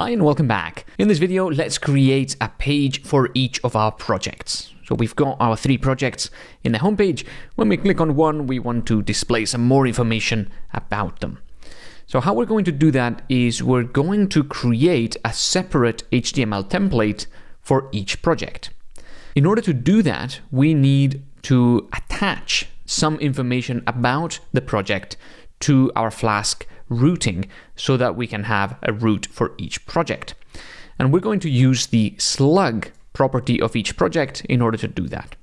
Hi and welcome back. In this video, let's create a page for each of our projects. So we've got our three projects in the homepage. When we click on one, we want to display some more information about them. So how we're going to do that is we're going to create a separate HTML template for each project. In order to do that, we need to attach some information about the project to our Flask routing so that we can have a route for each project. And we're going to use the slug property of each project in order to do that.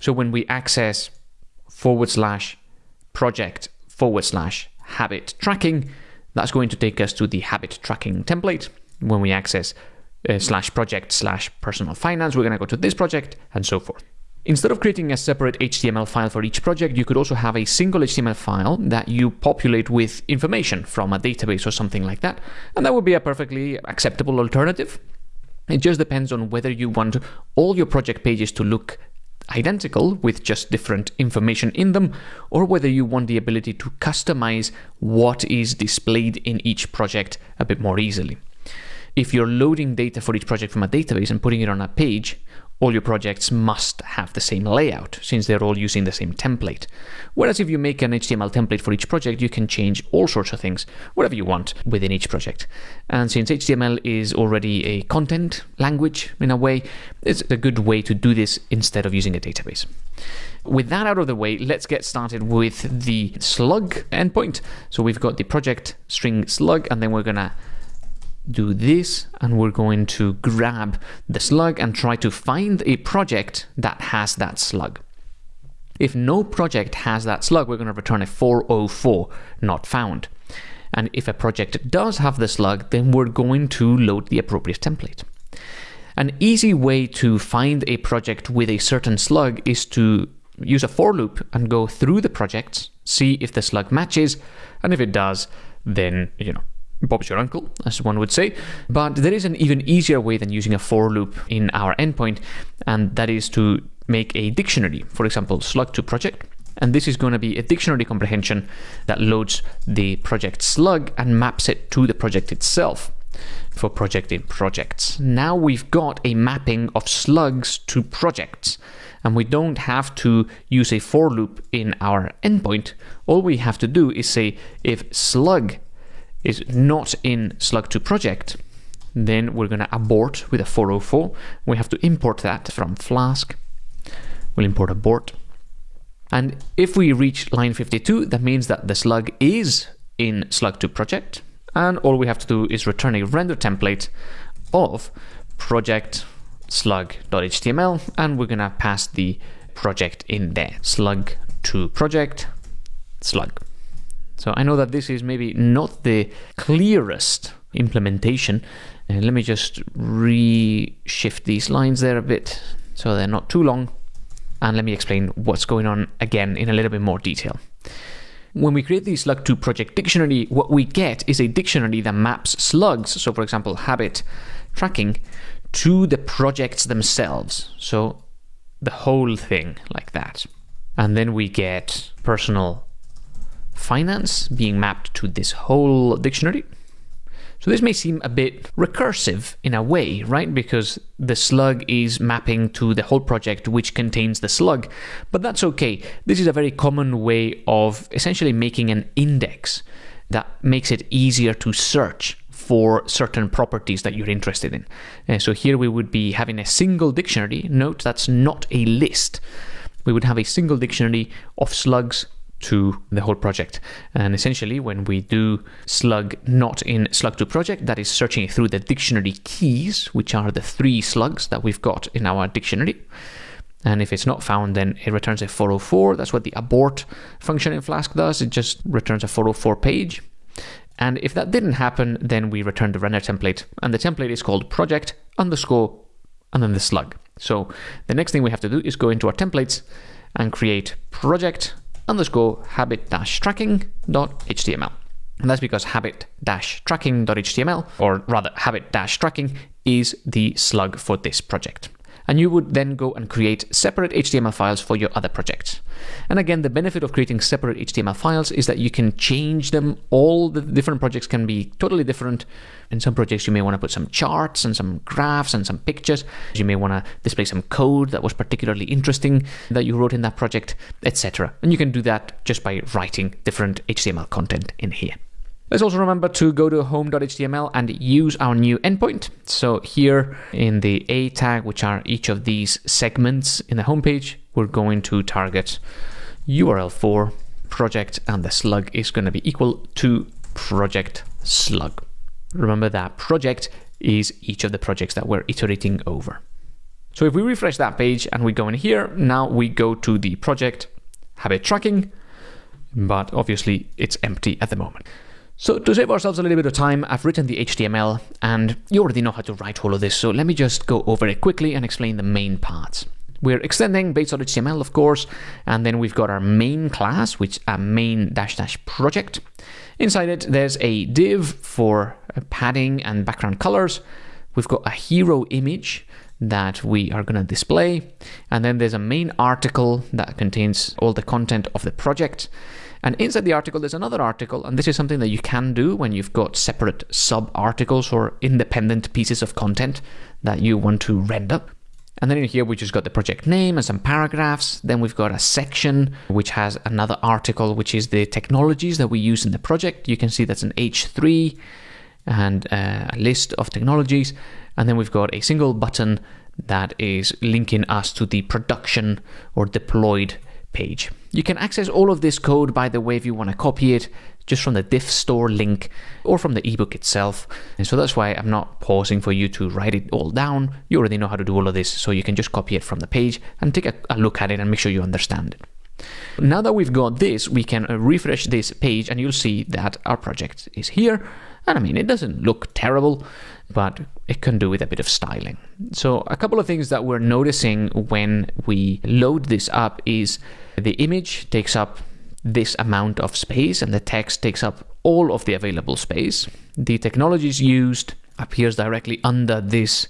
So when we access forward slash project forward slash habit tracking, that's going to take us to the habit tracking template. When we access uh, slash project slash personal finance, we're going to go to this project and so forth. Instead of creating a separate HTML file for each project, you could also have a single HTML file that you populate with information from a database or something like that. And that would be a perfectly acceptable alternative. It just depends on whether you want all your project pages to look identical with just different information in them, or whether you want the ability to customize what is displayed in each project a bit more easily. If you're loading data for each project from a database and putting it on a page, all your projects must have the same layout since they're all using the same template. Whereas if you make an HTML template for each project, you can change all sorts of things, whatever you want within each project. And since HTML is already a content language in a way, it's a good way to do this instead of using a database. With that out of the way, let's get started with the slug endpoint. So we've got the project string slug, and then we're gonna do this and we're going to grab the slug and try to find a project that has that slug. If no project has that slug, we're going to return a 404 not found. And if a project does have the slug, then we're going to load the appropriate template. An easy way to find a project with a certain slug is to use a for loop and go through the projects, see if the slug matches, and if it does, then, you know, Bob's your uncle, as one would say. But there is an even easier way than using a for loop in our endpoint, and that is to make a dictionary, for example, slug to project. And this is going to be a dictionary comprehension that loads the project slug and maps it to the project itself for project in projects. Now we've got a mapping of slugs to projects and we don't have to use a for loop in our endpoint. All we have to do is say if slug is not in slug2 project, then we're going to abort with a 404. We have to import that from Flask. We'll import abort. And if we reach line 52, that means that the slug is in slug2 project. And all we have to do is return a render template of project slug.html. And we're going to pass the project in there. Slug to project slug. So I know that this is maybe not the clearest implementation. And let me just reshift these lines there a bit so they're not too long. And let me explain what's going on again in a little bit more detail. When we create the slug2 project dictionary, what we get is a dictionary that maps slugs, so for example, habit tracking, to the projects themselves. So the whole thing like that. And then we get personal finance being mapped to this whole dictionary. So this may seem a bit recursive in a way, right? Because the slug is mapping to the whole project which contains the slug, but that's okay. This is a very common way of essentially making an index that makes it easier to search for certain properties that you're interested in. And so here we would be having a single dictionary. Note that's not a list. We would have a single dictionary of slugs to the whole project. And essentially, when we do slug not in slug2 project, that is searching through the dictionary keys, which are the three slugs that we've got in our dictionary. And if it's not found, then it returns a 404. That's what the abort function in Flask does. It just returns a 404 page. And if that didn't happen, then we return the render template. And the template is called project underscore and then the slug. So the next thing we have to do is go into our templates and create project underscore habit-tracking.html. And that's because habit-tracking.html, or rather habit-tracking, is the slug for this project. And you would then go and create separate HTML files for your other projects. And again, the benefit of creating separate HTML files is that you can change them. All the different projects can be totally different. In some projects, you may want to put some charts and some graphs and some pictures. You may want to display some code that was particularly interesting that you wrote in that project, etc. And you can do that just by writing different HTML content in here. Let's also remember to go to home.html and use our new endpoint. So here in the A tag, which are each of these segments in the homepage, we're going to target URL for project and the slug is going to be equal to project slug. Remember that project is each of the projects that we're iterating over. So if we refresh that page and we go in here, now we go to the project habit tracking, but obviously it's empty at the moment. So to save ourselves a little bit of time, I've written the HTML and you already know how to write all of this. So let me just go over it quickly and explain the main parts. We're extending base.html, of course, and then we've got our main class, which a main dash dash project. Inside it, there's a div for uh, padding and background colors. We've got a hero image that we are going to display. And then there's a main article that contains all the content of the project. And inside the article, there's another article, and this is something that you can do when you've got separate sub articles or independent pieces of content that you want to render. And then in here, we just got the project name and some paragraphs. Then we've got a section which has another article, which is the technologies that we use in the project. You can see that's an H3 and uh, a list of technologies. And then we've got a single button that is linking us to the production or deployed page. You can access all of this code, by the way, if you want to copy it, just from the diff store link or from the ebook itself. And so that's why I'm not pausing for you to write it all down. You already know how to do all of this, so you can just copy it from the page and take a, a look at it and make sure you understand it. Now that we've got this, we can uh, refresh this page and you'll see that our project is here. And I mean, it doesn't look terrible, but it can do with a bit of styling. So a couple of things that we're noticing when we load this up is the image takes up this amount of space and the text takes up all of the available space. The technologies used appears directly under this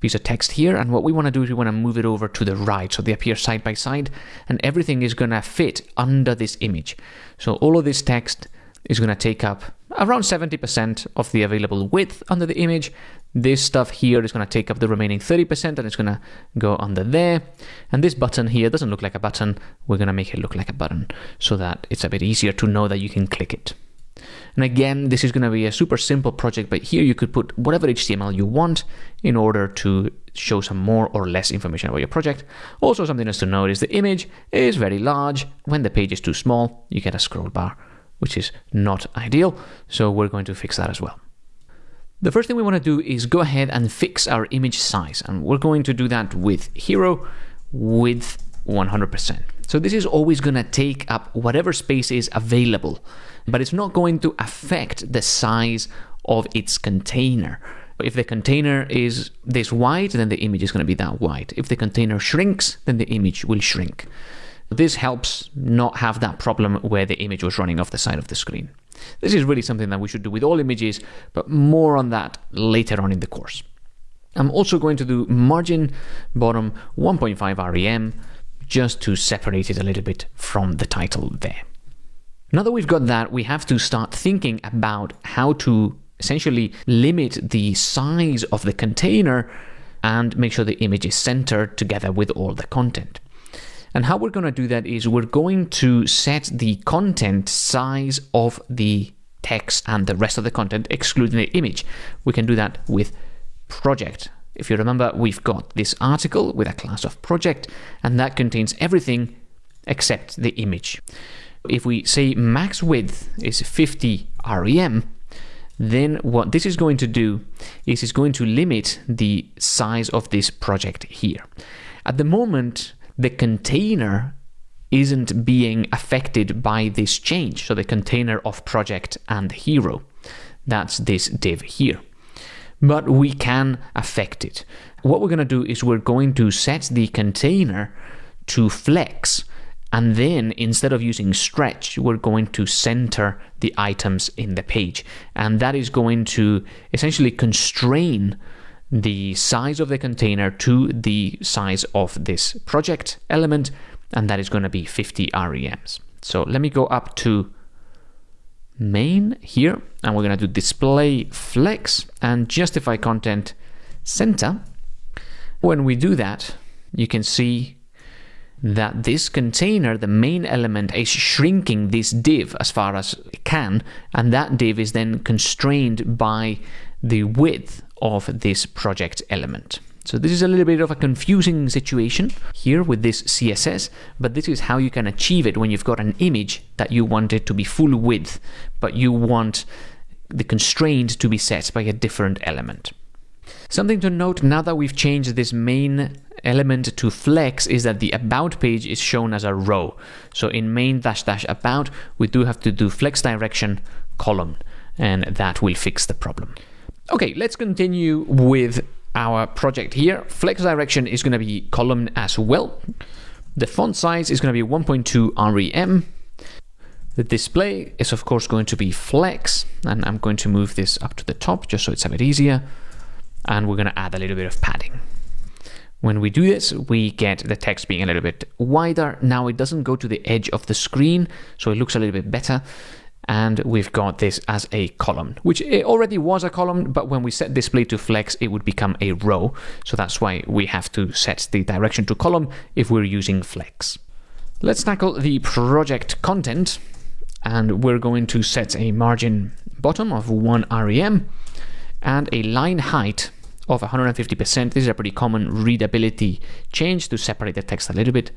piece of text here and what we want to do is we want to move it over to the right so they appear side by side and everything is going to fit under this image. So all of this text is going to take up around 70% of the available width under the image. This stuff here is going to take up the remaining 30% and it's going to go under there. And this button here doesn't look like a button. We're going to make it look like a button so that it's a bit easier to know that you can click it. And again, this is going to be a super simple project, but here you could put whatever HTML you want in order to show some more or less information about your project. Also, something else to note is the image is very large. When the page is too small, you get a scroll bar which is not ideal. So we're going to fix that as well. The first thing we want to do is go ahead and fix our image size. And we're going to do that with hero width 100%. So this is always going to take up whatever space is available, but it's not going to affect the size of its container. If the container is this wide, then the image is going to be that wide. If the container shrinks, then the image will shrink. This helps not have that problem where the image was running off the side of the screen. This is really something that we should do with all images, but more on that later on in the course. I'm also going to do margin bottom 1.5 rem just to separate it a little bit from the title there. Now that we've got that, we have to start thinking about how to essentially limit the size of the container and make sure the image is centered together with all the content. And how we're going to do that is we're going to set the content size of the text and the rest of the content, excluding the image. We can do that with project. If you remember, we've got this article with a class of project, and that contains everything except the image. If we say max width is 50 rem, then what this is going to do is it's going to limit the size of this project here. At the moment, the container isn't being affected by this change. So the container of project and hero, that's this div here. But we can affect it. What we're going to do is we're going to set the container to flex. And then instead of using stretch, we're going to center the items in the page. And that is going to essentially constrain the size of the container to the size of this project element, and that is going to be 50 REMs. So let me go up to main here, and we're going to do display flex and justify content center. When we do that, you can see that this container, the main element, is shrinking this div as far as it can, and that div is then constrained by the width of this project element. So this is a little bit of a confusing situation here with this CSS, but this is how you can achieve it when you've got an image that you want it to be full width, but you want the constraint to be set by a different element. Something to note now that we've changed this main element to flex is that the about page is shown as a row. So in main dash dash about, we do have to do flex direction column, and that will fix the problem. Okay, let's continue with our project here. Flex direction is going to be column as well. The font size is going to be 1.2 rem. The display is of course going to be flex, and I'm going to move this up to the top just so it's a bit easier. And we're going to add a little bit of padding. When we do this, we get the text being a little bit wider. Now it doesn't go to the edge of the screen, so it looks a little bit better. And we've got this as a column, which it already was a column, but when we set display to flex, it would become a row. So that's why we have to set the direction to column if we're using flex. Let's tackle the project content, and we're going to set a margin bottom of 1 rem and a line height of 150%. This is a pretty common readability change to separate the text a little bit.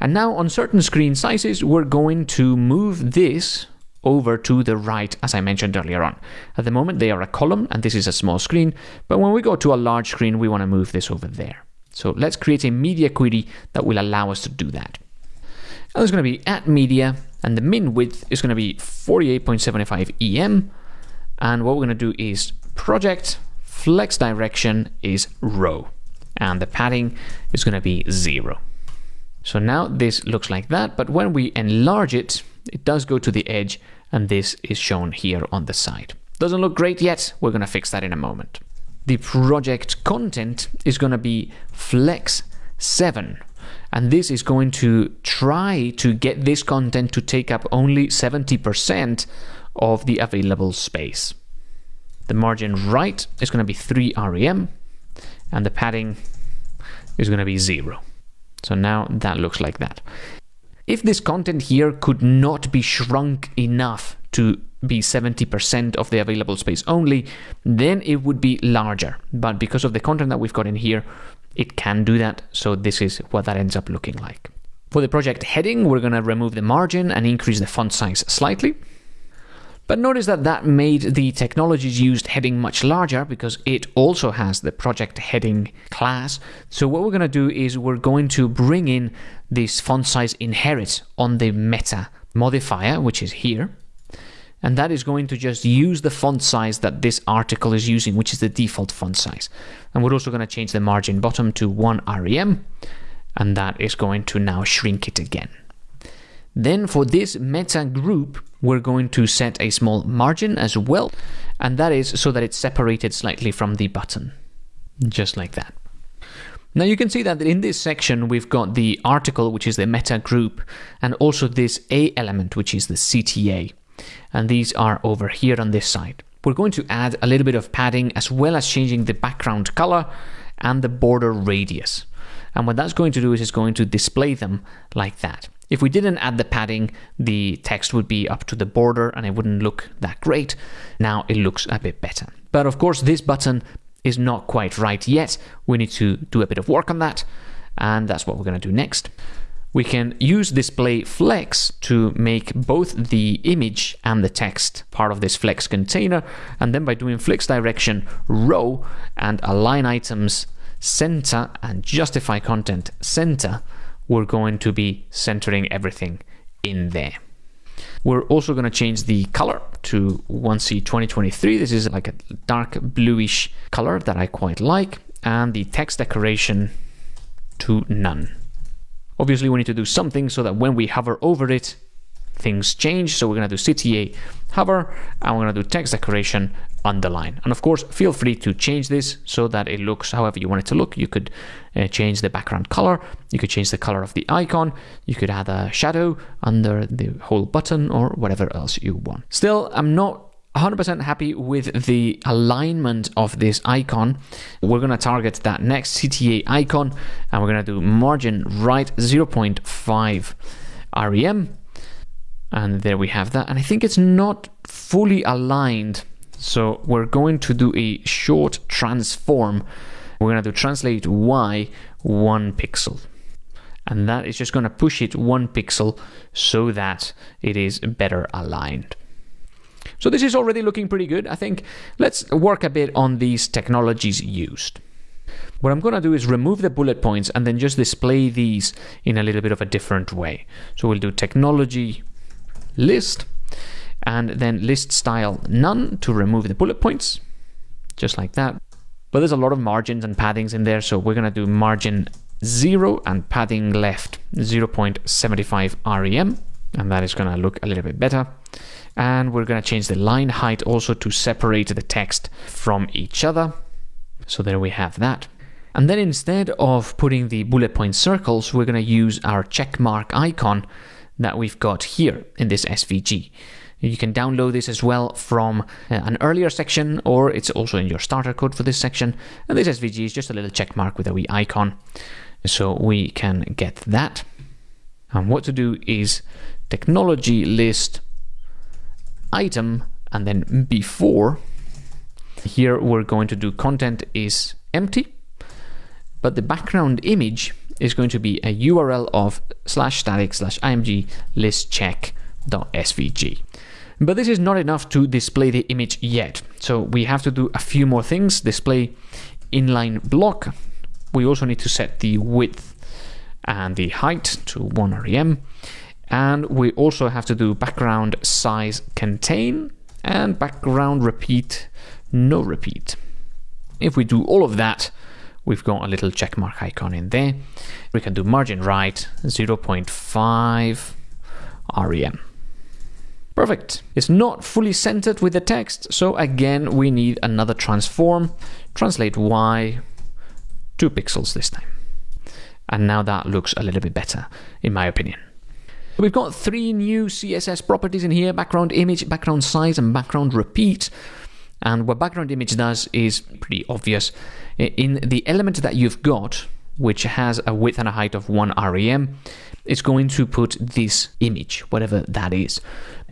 And now on certain screen sizes, we're going to move this over to the right, as I mentioned earlier on. At the moment, they are a column, and this is a small screen, but when we go to a large screen, we want to move this over there. So let's create a media query that will allow us to do that. And there's going to be at media, and the min width is going to be 48.75 EM, and what we're going to do is project flex direction is row and the padding is going to be zero. So now this looks like that, but when we enlarge it, it does go to the edge and this is shown here on the side. Doesn't look great yet, we're going to fix that in a moment. The project content is going to be flex 7 and this is going to try to get this content to take up only 70% of the available space. The margin right is going to be 3 rem, and the padding is going to be 0. So now that looks like that. If this content here could not be shrunk enough to be 70% of the available space only, then it would be larger. But because of the content that we've got in here, it can do that. So this is what that ends up looking like. For the project heading, we're going to remove the margin and increase the font size slightly. But notice that that made the technologies used heading much larger because it also has the project heading class. So what we're going to do is we're going to bring in this font size inherit on the meta modifier, which is here. And that is going to just use the font size that this article is using, which is the default font size. And we're also going to change the margin bottom to 1 rem, and that is going to now shrink it again. Then for this meta group, we're going to set a small margin as well, and that is so that it's separated slightly from the button, just like that. Now you can see that in this section we've got the article, which is the meta group, and also this A element, which is the CTA. And these are over here on this side. We're going to add a little bit of padding as well as changing the background color and the border radius. And what that's going to do is it's going to display them like that. If we didn't add the padding, the text would be up to the border and it wouldn't look that great. Now it looks a bit better. But of course, this button is not quite right yet. We need to do a bit of work on that. And that's what we're going to do next. We can use display flex to make both the image and the text part of this flex container. And then by doing flex direction row and align items center and justify content center, we're going to be centering everything in there. We're also going to change the color to 1C 2023. This is like a dark bluish color that I quite like. And the text decoration to none. Obviously, we need to do something so that when we hover over it, things change. So we're going to do CTA hover, and we're going to do text decoration underline. And of course, feel free to change this so that it looks however you want it to look. You could uh, change the background color, you could change the color of the icon, you could add a shadow under the whole button or whatever else you want. Still, I'm not 100% happy with the alignment of this icon. We're going to target that next CTA icon and we're going to do margin right 0.5 REM. And there we have that. And I think it's not fully aligned. So we're going to do a short transform. We're going to do translate Y one pixel. And that is just going to push it one pixel so that it is better aligned. So this is already looking pretty good. I think let's work a bit on these technologies used. What I'm going to do is remove the bullet points and then just display these in a little bit of a different way. So we'll do technology list and then list style none to remove the bullet points, just like that. But there's a lot of margins and paddings in there, so we're going to do margin 0 and padding left 0.75 rem, and that is going to look a little bit better and we're going to change the line height also to separate the text from each other. So there we have that. And then instead of putting the bullet point circles, we're going to use our check mark icon that we've got here in this SVG. You can download this as well from uh, an earlier section, or it's also in your starter code for this section. And this SVG is just a little check mark with a wee icon. So we can get that. And what to do is technology list item and then before. Here we're going to do content is empty, but the background image is going to be a URL of slash static slash img list check dot svg. But this is not enough to display the image yet. So we have to do a few more things. Display inline block. We also need to set the width and the height to 1 rem. And we also have to do background size contain and background repeat no repeat. If we do all of that, we've got a little checkmark icon in there. We can do margin right 0.5 rem. Perfect. It's not fully centered with the text, so again we need another transform. Translate Y, 2 pixels this time. And now that looks a little bit better, in my opinion. We've got three new CSS properties in here, background image, background size, and background repeat. And what background image does is pretty obvious. In the element that you've got, which has a width and a height of 1 rem, it's going to put this image, whatever that is.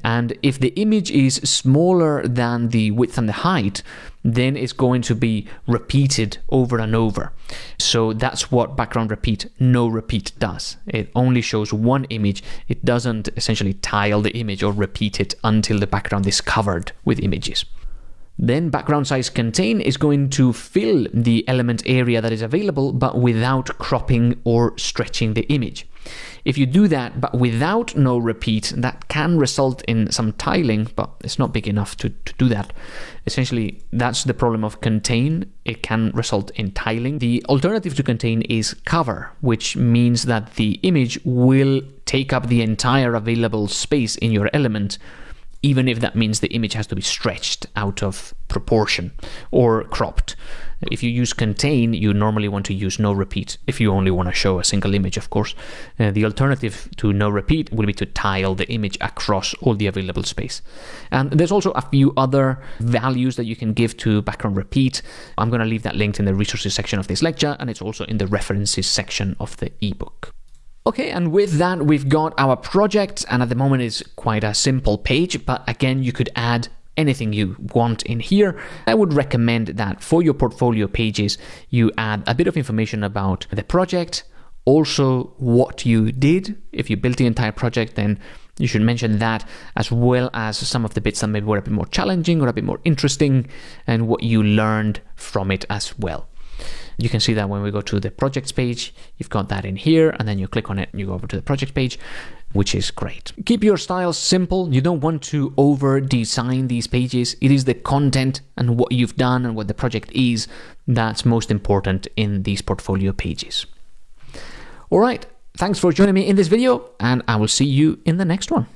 And if the image is smaller than the width and the height, then it's going to be repeated over and over. So that's what background repeat, no repeat does. It only shows one image. It doesn't essentially tile the image or repeat it until the background is covered with images. Then background size contain is going to fill the element area that is available, but without cropping or stretching the image. If you do that, but without no repeat, that can result in some tiling, but it's not big enough to, to do that. Essentially, that's the problem of contain. It can result in tiling. The alternative to contain is cover, which means that the image will take up the entire available space in your element even if that means the image has to be stretched out of proportion or cropped. If you use contain, you normally want to use no repeat, if you only want to show a single image, of course. Uh, the alternative to no repeat will be to tile the image across all the available space. And there's also a few other values that you can give to background repeat. I'm going to leave that linked in the resources section of this lecture, and it's also in the references section of the ebook. Okay, and with that, we've got our project, and at the moment it's quite a simple page, but again, you could add anything you want in here. I would recommend that for your portfolio pages, you add a bit of information about the project, also what you did. If you built the entire project, then you should mention that as well as some of the bits that maybe were a bit more challenging or a bit more interesting and what you learned from it as well. You can see that when we go to the projects page, you've got that in here, and then you click on it and you go over to the project page, which is great. Keep your styles simple. You don't want to over design these pages. It is the content and what you've done and what the project is that's most important in these portfolio pages. All right. Thanks for joining me in this video, and I will see you in the next one.